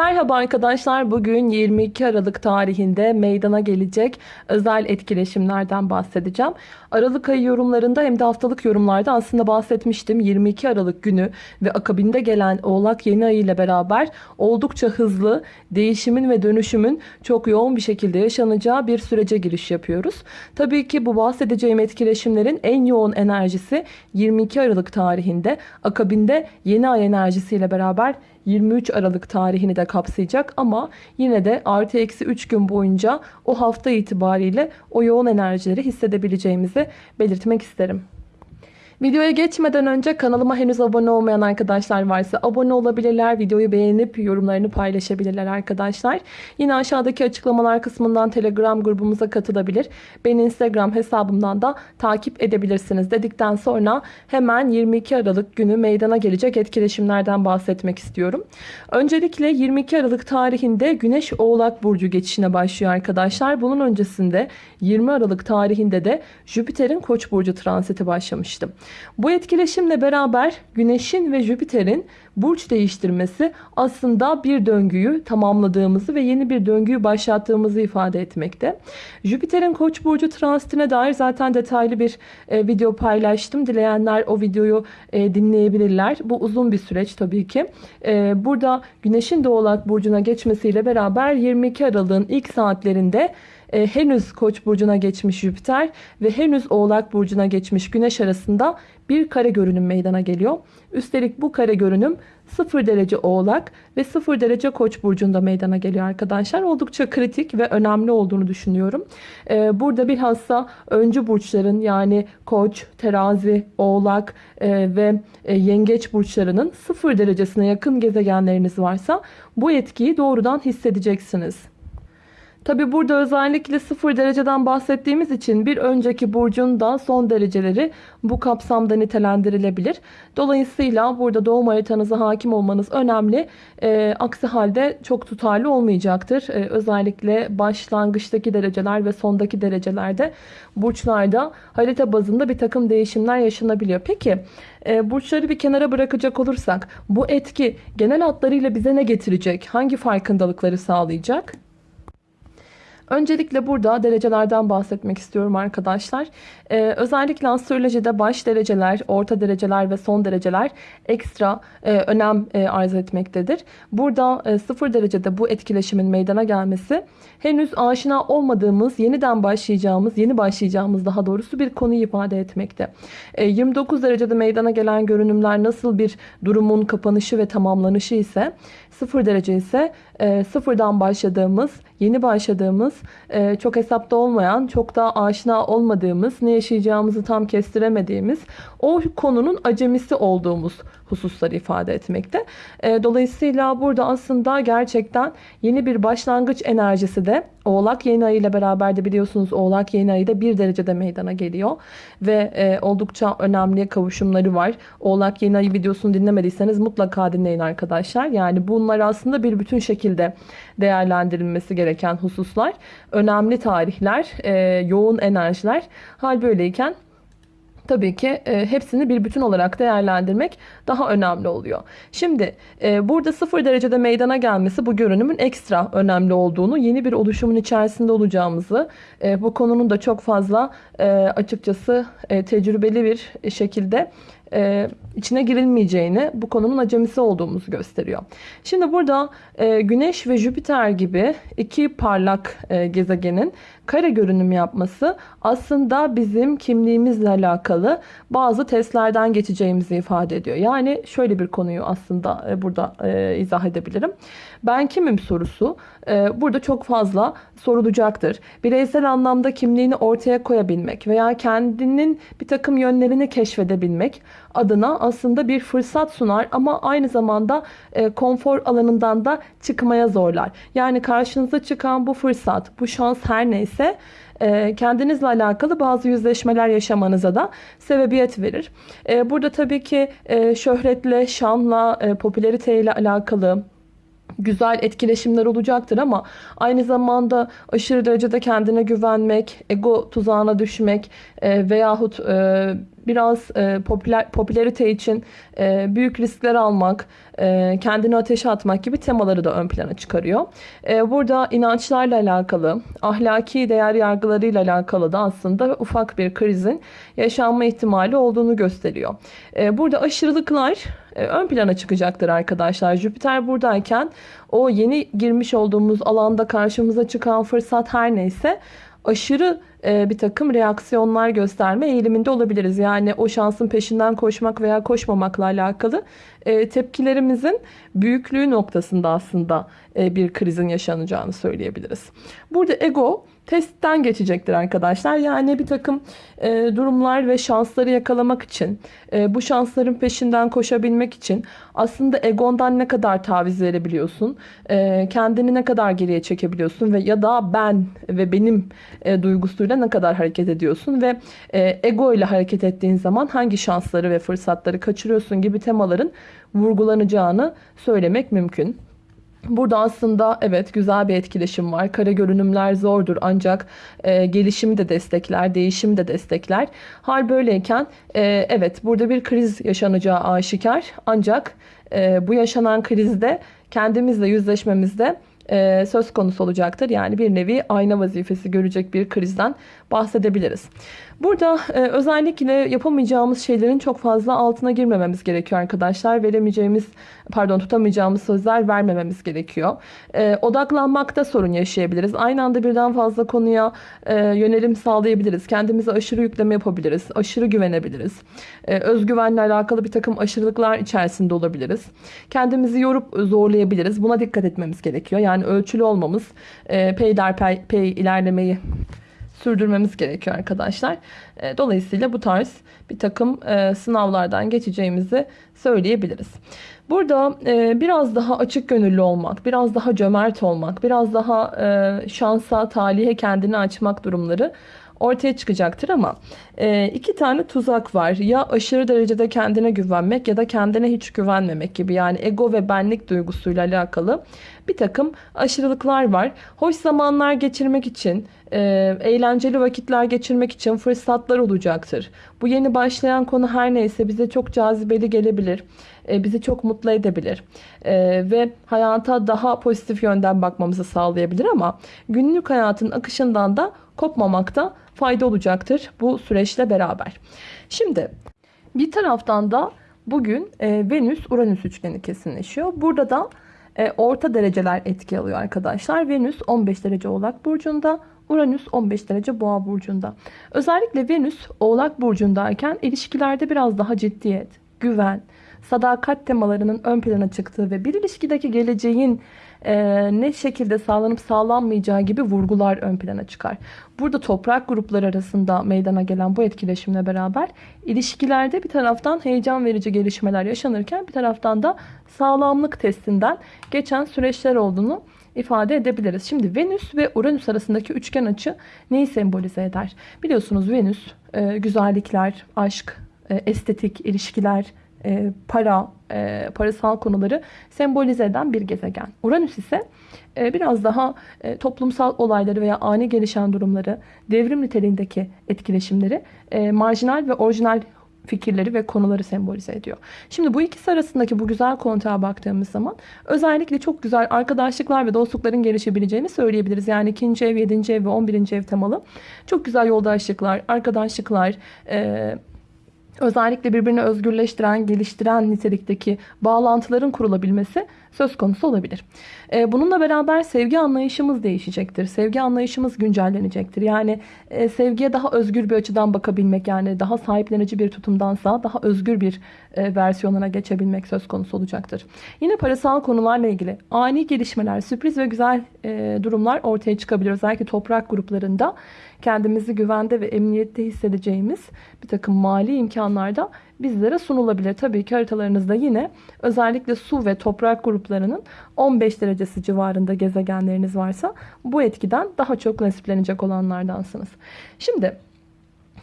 Merhaba arkadaşlar. Bugün 22 Aralık tarihinde meydana gelecek özel etkileşimlerden bahsedeceğim. Aralık ayı yorumlarında hem de haftalık yorumlarda aslında bahsetmiştim. 22 Aralık günü ve akabinde gelen Oğlak yeni ayı ile beraber oldukça hızlı değişimin ve dönüşümün çok yoğun bir şekilde yaşanacağı bir sürece giriş yapıyoruz. Tabii ki bu bahsedeceğim etkileşimlerin en yoğun enerjisi 22 Aralık tarihinde akabinde yeni ay enerjisiyle beraber 23 Aralık tarihini de kapsayacak ama yine de artı eksi 3 gün boyunca o hafta itibariyle o yoğun enerjileri hissedebileceğimizi belirtmek isterim. Videoya geçmeden önce kanalıma henüz abone olmayan arkadaşlar varsa abone olabilirler. Videoyu beğenip yorumlarını paylaşabilirler arkadaşlar. Yine aşağıdaki açıklamalar kısmından Telegram grubumuza katılabilir. Beni Instagram hesabımdan da takip edebilirsiniz dedikten sonra hemen 22 Aralık günü meydana gelecek etkileşimlerden bahsetmek istiyorum. Öncelikle 22 Aralık tarihinde Güneş Oğlak Burcu geçişine başlıyor arkadaşlar. Bunun öncesinde 20 Aralık tarihinde de Jüpiter'in Koç Burcu transiti başlamıştı. Bu etkileşimle beraber Güneş'in ve Jüpiter'in burç değiştirmesi aslında bir döngüyü tamamladığımızı ve yeni bir döngüyü başlattığımızı ifade etmekte. Jüpiter'in Koç burcu transitine dair zaten detaylı bir e, video paylaştım. Dileyenler o videoyu e, dinleyebilirler. Bu uzun bir süreç tabii ki. E, burada Güneş'in de Oğlak burcuna geçmesiyle beraber 22 Aralık'ın ilk saatlerinde e, henüz Koç burcuna geçmiş Jüpiter ve henüz Oğlak burcuna geçmiş Güneş arasında bir kare görünüm meydana geliyor. Üstelik bu kare görünüm 0 derece Oğlak ve 0 derece Koç burcunda meydana geliyor arkadaşlar. Oldukça kritik ve önemli olduğunu düşünüyorum. Ee, burada bilhassa öncü burçların yani Koç, Terazi, Oğlak e, ve e, Yengeç burçlarının 0 derecesine yakın gezegenleriniz varsa bu etkiyi doğrudan hissedeceksiniz. Tabi burada özellikle 0 dereceden bahsettiğimiz için bir önceki burcun da son dereceleri bu kapsamda nitelendirilebilir. Dolayısıyla burada doğum haritanıza hakim olmanız önemli. E, aksi halde çok tutarlı olmayacaktır. E, özellikle başlangıçtaki dereceler ve sondaki derecelerde burçlarda harita bazında bir takım değişimler yaşanabiliyor. Peki e, burçları bir kenara bırakacak olursak bu etki genel hatlarıyla bize ne getirecek? Hangi farkındalıkları sağlayacak? Öncelikle burada derecelerden bahsetmek istiyorum arkadaşlar. Ee, özellikle astrolojide baş dereceler, orta dereceler ve son dereceler ekstra e, önem e, arz etmektedir. Burada e, sıfır derecede bu etkileşimin meydana gelmesi henüz aşina olmadığımız, yeniden başlayacağımız, yeni başlayacağımız daha doğrusu bir konuyu ifade etmekte. E, 29 derecede meydana gelen görünümler nasıl bir durumun kapanışı ve tamamlanışı ise sıfır derece ise e, sıfırdan başladığımız, yeni başladığımız, e, çok hesapta olmayan, çok da aşina olmadığımız, ne yaşayacağımızı tam kestiremediğimiz, o konunun acemisi olduğumuz hususları ifade etmekte. E, dolayısıyla burada aslında gerçekten yeni bir başlangıç enerjisi de Oğlak yeni ayı ile beraber de biliyorsunuz Oğlak yeni ayı da bir derecede meydana geliyor. Ve e, oldukça önemli kavuşumları var. Oğlak yeni ayı videosunu dinlemediyseniz mutlaka dinleyin arkadaşlar. Yani bunlar aslında bir bütün şekilde değerlendirilmesi gereken hususlar. Önemli tarihler, e, yoğun enerjiler. Hal böyleyken tabii ki e, hepsini bir bütün olarak değerlendirmek daha önemli oluyor. Şimdi e, burada sıfır derecede meydana gelmesi bu görünümün ekstra önemli olduğunu, yeni bir oluşumun içerisinde olacağımızı, e, bu konunun da çok fazla e, açıkçası e, tecrübeli bir şekilde e, içine girilmeyeceğini, bu konunun acemisi olduğumuzu gösteriyor. Şimdi burada e, Güneş ve Jüpiter gibi iki parlak e, gezegenin kare görünüm yapması aslında bizim kimliğimizle alakalı bazı testlerden geçeceğimizi ifade ediyor. Yani şöyle bir konuyu aslında e, burada e, izah edebilirim. Ben kimim sorusu burada çok fazla sorulacaktır. Bireysel anlamda kimliğini ortaya koyabilmek veya kendinin bir takım yönlerini keşfedebilmek adına aslında bir fırsat sunar ama aynı zamanda e, konfor alanından da çıkmaya zorlar. Yani karşınıza çıkan bu fırsat, bu şans her neyse e, kendinizle alakalı bazı yüzleşmeler yaşamanıza da sebebiyet verir. E, burada tabii ki şöhretle, şanla, popülariteyle alakalı güzel etkileşimler olacaktır ama aynı zamanda aşırı derecede kendine güvenmek, ego tuzağına düşmek e, veyahut e, biraz e, popüler popülerite için e, büyük riskler almak, e, kendini ateşe atmak gibi temaları da ön plana çıkarıyor. E, burada inançlarla alakalı, ahlaki değer yargılarıyla alakalı da aslında ufak bir krizin yaşanma ihtimali olduğunu gösteriyor. E, burada aşırılıklar e, ön plana çıkacaktır arkadaşlar. Jüpiter buradayken o yeni girmiş olduğumuz alanda karşımıza çıkan fırsat her neyse aşırı e, bir takım reaksiyonlar gösterme eğiliminde olabiliriz. Yani o şansın peşinden koşmak veya koşmamakla alakalı e, tepkilerimizin büyüklüğü noktasında aslında e, bir krizin yaşanacağını söyleyebiliriz. Burada ego testten geçecektir arkadaşlar. Yani bir takım e, durumlar ve şansları yakalamak için, e, bu şansların peşinden koşabilmek için aslında egondan ne kadar taviz verebiliyorsun, e, kendini ne kadar geriye çekebiliyorsun ve ya da ben ve benim e, duygusuyla ne kadar hareket ediyorsun ve e, ego ile hareket ettiğin zaman hangi şansları ve fırsatları kaçırıyorsun gibi temaların vurgulanacağını söylemek mümkün. Burada aslında evet güzel bir etkileşim var. Kare görünümler zordur ancak e, gelişimi de destekler, değişimi de destekler. Hal böyleyken e, evet burada bir kriz yaşanacağı aşikar. Ancak e, bu yaşanan krizde kendimizle yüzleşmemizde e, söz konusu olacaktır. Yani bir nevi ayna vazifesi görecek bir krizden bahsedebiliriz. Burada e, özellikle yapamayacağımız şeylerin çok fazla altına girmememiz gerekiyor arkadaşlar. Veremeyeceğimiz, pardon tutamayacağımız sözler vermememiz gerekiyor. E, odaklanmakta sorun yaşayabiliriz. Aynı anda birden fazla konuya e, yönelim sağlayabiliriz. Kendimize aşırı yükleme yapabiliriz. Aşırı güvenebiliriz. E, özgüvenle alakalı bir takım aşırılıklar içerisinde olabiliriz. Kendimizi yorup zorlayabiliriz. Buna dikkat etmemiz gerekiyor. Yani ölçülü olmamız, e, peyderpey pey ilerlemeyi sürdürmemiz gerekiyor arkadaşlar. E, dolayısıyla bu tarz bir takım e, sınavlardan geçeceğimizi söyleyebiliriz. Burada e, biraz daha açık gönüllü olmak, biraz daha cömert olmak, biraz daha şansa, talihe kendini açmak durumları ortaya çıkacaktır ama iki tane tuzak var. Ya aşırı derecede kendine güvenmek ya da kendine hiç güvenmemek gibi yani ego ve benlik duygusuyla alakalı bir takım aşırılıklar var. Hoş zamanlar geçirmek için, e, eğlenceli vakitler geçirmek için fırsatlar olacaktır. Bu yeni başlayan konu her neyse bize çok cazibeli gelebilir. E, bizi çok mutlu edebilir. E, ve hayata daha pozitif yönden bakmamızı sağlayabilir ama günlük hayatın akışından da kopmamakta fayda olacaktır bu süreçle beraber. Şimdi bir taraftan da bugün e, Venüs-Uranüs üçgeni kesinleşiyor. Burada da e, orta dereceler etki alıyor arkadaşlar. Venüs 15 derece Oğlak Burcu'nda, Uranüs 15 derece Boğa Burcu'nda. Özellikle Venüs Oğlak Burcu'ndayken ilişkilerde biraz daha ciddiyet, güven, sadakat temalarının ön plana çıktığı ve bir ilişkideki geleceğin e, ne şekilde sağlanıp sağlanmayacağı gibi vurgular ön plana çıkar. Burada toprak grupları arasında meydana gelen bu etkileşimle beraber ilişkilerde bir taraftan heyecan verici gelişmeler yaşanırken bir taraftan da sağlamlık testinden geçen süreçler olduğunu ifade edebiliriz. Şimdi Venüs ve Uranüs arasındaki üçgen açı neyi sembolize eder? Biliyorsunuz Venüs e, güzellikler, aşk, e, estetik, ilişkiler, e, para, e, parasal konuları sembolize eden bir gezegen. Uranüs ise e, biraz daha e, toplumsal olayları veya ani gelişen durumları, devrim niteliğindeki etkileşimleri, e, marjinal ve orijinal fikirleri ve konuları sembolize ediyor. Şimdi bu ikisi arasındaki bu güzel kontağa baktığımız zaman özellikle çok güzel arkadaşlıklar ve dostlukların gelişebileceğini söyleyebiliriz. Yani ikinci ev, yedinci ev ve on birinci ev temalı. Çok güzel yoldaşlıklar, arkadaşlıklar, e, özellikle birbirini özgürleştiren, geliştiren nitelikteki bağlantıların kurulabilmesi söz konusu olabilir. Ee, bununla beraber sevgi anlayışımız değişecektir. Sevgi anlayışımız güncellenecektir. Yani e, sevgiye daha özgür bir açıdan bakabilmek yani daha sahiplenici bir tutumdansa daha özgür bir e, versiyonuna geçebilmek söz konusu olacaktır. Yine parasal konularla ilgili ani gelişmeler, sürpriz ve güzel e, durumlar ortaya çıkabilir. Özellikle toprak gruplarında kendimizi güvende ve emniyette hissedeceğimiz bir takım mali imkanlarda bizlere sunulabilir. Tabii ki haritalarınızda yine özellikle su ve toprak gruplarının 15 derecesi civarında gezegenleriniz varsa bu etkiden daha çok nasiplenecek olanlardansınız. Şimdi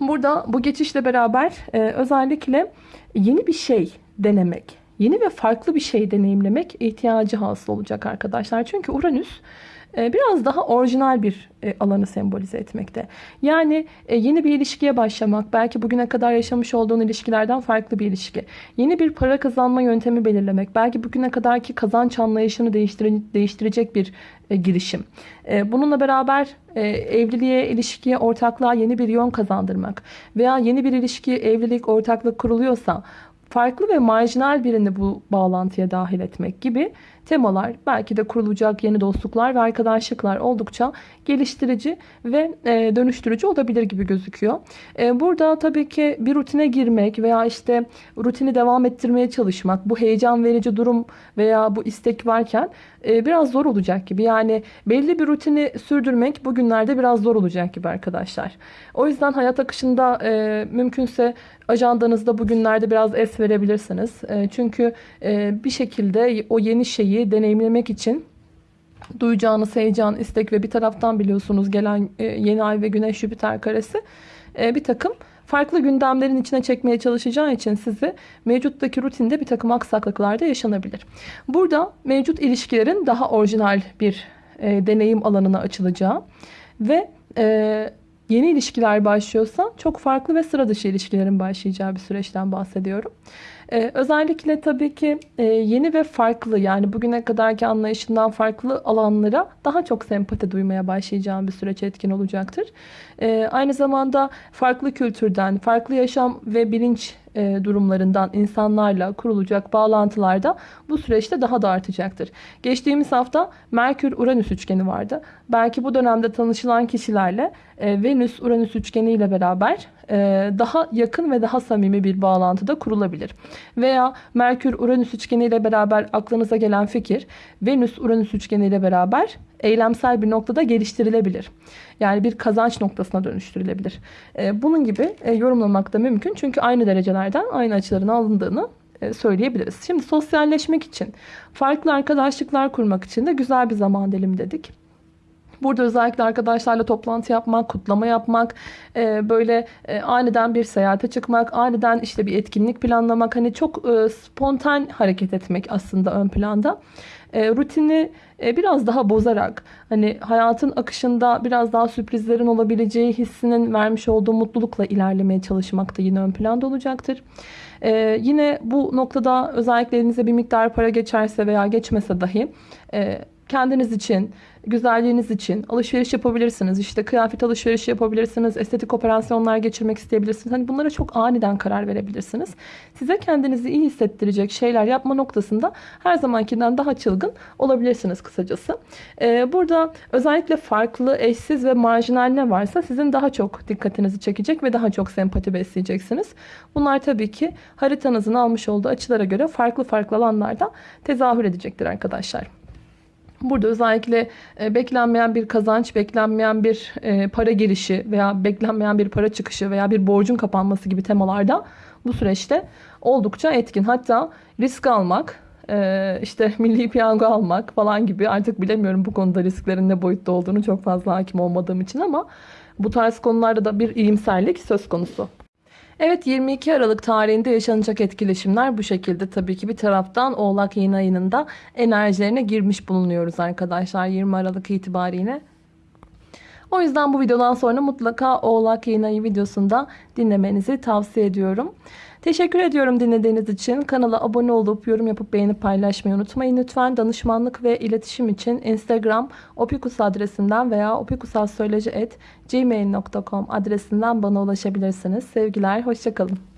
burada bu geçişle beraber e, özellikle yeni bir şey denemek, yeni ve farklı bir şey deneyimlemek ihtiyacı hasıl olacak arkadaşlar. Çünkü Uranüs biraz daha orijinal bir e, alanı sembolize etmekte. Yani e, yeni bir ilişkiye başlamak, belki bugüne kadar yaşamış olduğun ilişkilerden farklı bir ilişki. Yeni bir para kazanma yöntemi belirlemek, belki bugüne kadarki kazanç anlayışını değiştire- değiştirecek bir e, girişim. Bununla beraber evliliğe, ilişkiye, ortaklığa yeni bir yön kazandırmak veya yeni bir ilişki, evlilik, ortaklık kuruluyorsa farklı ve marjinal birini bu bağlantıya dahil etmek gibi temalar, belki de kurulacak yeni dostluklar ve arkadaşlıklar oldukça geliştirici ve e, dönüştürücü olabilir gibi gözüküyor. E, burada tabii ki bir rutine girmek veya işte rutini devam ettirmeye çalışmak, bu heyecan verici durum veya bu istek varken e, biraz zor olacak gibi. Yani belli bir rutini sürdürmek bugünlerde biraz zor olacak gibi arkadaşlar. O yüzden hayat akışında e, mümkünse ajandanızda bugünlerde biraz es verebilirsiniz. E, çünkü e, bir şekilde o yeni şeyi deneyimlemek için duyacağınız heyecan, istek ve bir taraftan biliyorsunuz gelen e, yeni ay ve güneş Jüpiter karesi e, bir takım farklı gündemlerin içine çekmeye çalışacağı için sizi mevcuttaki rutinde bir takım aksaklıklar da yaşanabilir. Burada mevcut ilişkilerin daha orijinal bir e, deneyim alanına açılacağı ve e, yeni ilişkiler başlıyorsa çok farklı ve sıra dışı ilişkilerin başlayacağı bir süreçten bahsediyorum. Ee, özellikle tabii ki e, yeni ve farklı yani bugüne kadarki anlayışından farklı alanlara daha çok sempati duymaya başlayacağım bir süreç etkin olacaktır. Ee, aynı zamanda farklı kültürden, farklı yaşam ve bilinç e, durumlarından insanlarla kurulacak bağlantılarda bu süreçte daha da artacaktır. Geçtiğimiz hafta Merkür-Uranüs üçgeni vardı. Belki bu dönemde tanışılan kişilerle e, Venüs-Uranüs üçgeni ile beraber daha yakın ve daha samimi bir bağlantıda kurulabilir. Veya Merkür-Uranüs üçgeni ile beraber aklınıza gelen fikir Venüs-Uranüs üçgeni ile beraber eylemsel bir noktada geliştirilebilir. Yani bir kazanç noktasına dönüştürülebilir. E, bunun gibi e, yorumlamak da mümkün. Çünkü aynı derecelerden aynı açıların alındığını e, söyleyebiliriz. Şimdi sosyalleşmek için, farklı arkadaşlıklar kurmak için de güzel bir zaman dilimi dedik. Burada özellikle arkadaşlarla toplantı yapmak, kutlama yapmak, e, böyle e, aniden bir seyahate çıkmak, aniden işte bir etkinlik planlamak, hani çok e, spontan hareket etmek aslında ön planda. E, rutini e, biraz daha bozarak, hani hayatın akışında biraz daha sürprizlerin olabileceği hissinin vermiş olduğu mutlulukla ilerlemeye çalışmak da yine ön planda olacaktır. Ee, yine bu noktada özellikle elinize bir miktar para geçerse veya geçmese dahi e, kendiniz için, güzelliğiniz için alışveriş yapabilirsiniz. İşte kıyafet alışverişi yapabilirsiniz. Estetik operasyonlar geçirmek isteyebilirsiniz. Hani bunlara çok aniden karar verebilirsiniz. Size kendinizi iyi hissettirecek şeyler yapma noktasında her zamankinden daha çılgın olabilirsiniz kısacası. Ee, burada özellikle farklı, eşsiz ve marjinal ne varsa sizin daha çok dikkatinizi çekecek ve daha çok sempati besleyeceksiniz. Bunlar tabii ki haritanızın almış olduğu açılara göre farklı farklı alanlarda tezahür edecektir arkadaşlar. Burada özellikle e, beklenmeyen bir kazanç, beklenmeyen bir e, para girişi veya beklenmeyen bir para çıkışı veya bir borcun kapanması gibi temalarda bu süreçte oldukça etkin. Hatta risk almak, e, işte milli piyango almak falan gibi artık bilemiyorum bu konuda risklerin ne boyutta olduğunu çok fazla hakim olmadığım için ama bu tarz konularda da bir iyimserlik söz konusu. Evet 22 Aralık tarihinde yaşanacak etkileşimler bu şekilde tabii ki bir taraftan Oğlak yeni ayının da enerjilerine girmiş bulunuyoruz arkadaşlar 20 Aralık itibariyle. O yüzden bu videodan sonra mutlaka Oğlak yeni ayı videosunda dinlemenizi tavsiye ediyorum. Teşekkür ediyorum dinlediğiniz için. Kanala abone olup yorum yapıp beğenip paylaşmayı unutmayın. Lütfen danışmanlık ve iletişim için Instagram opikus adresinden veya opikusassöyleci.gmail.com adresinden bana ulaşabilirsiniz. Sevgiler, hoşçakalın.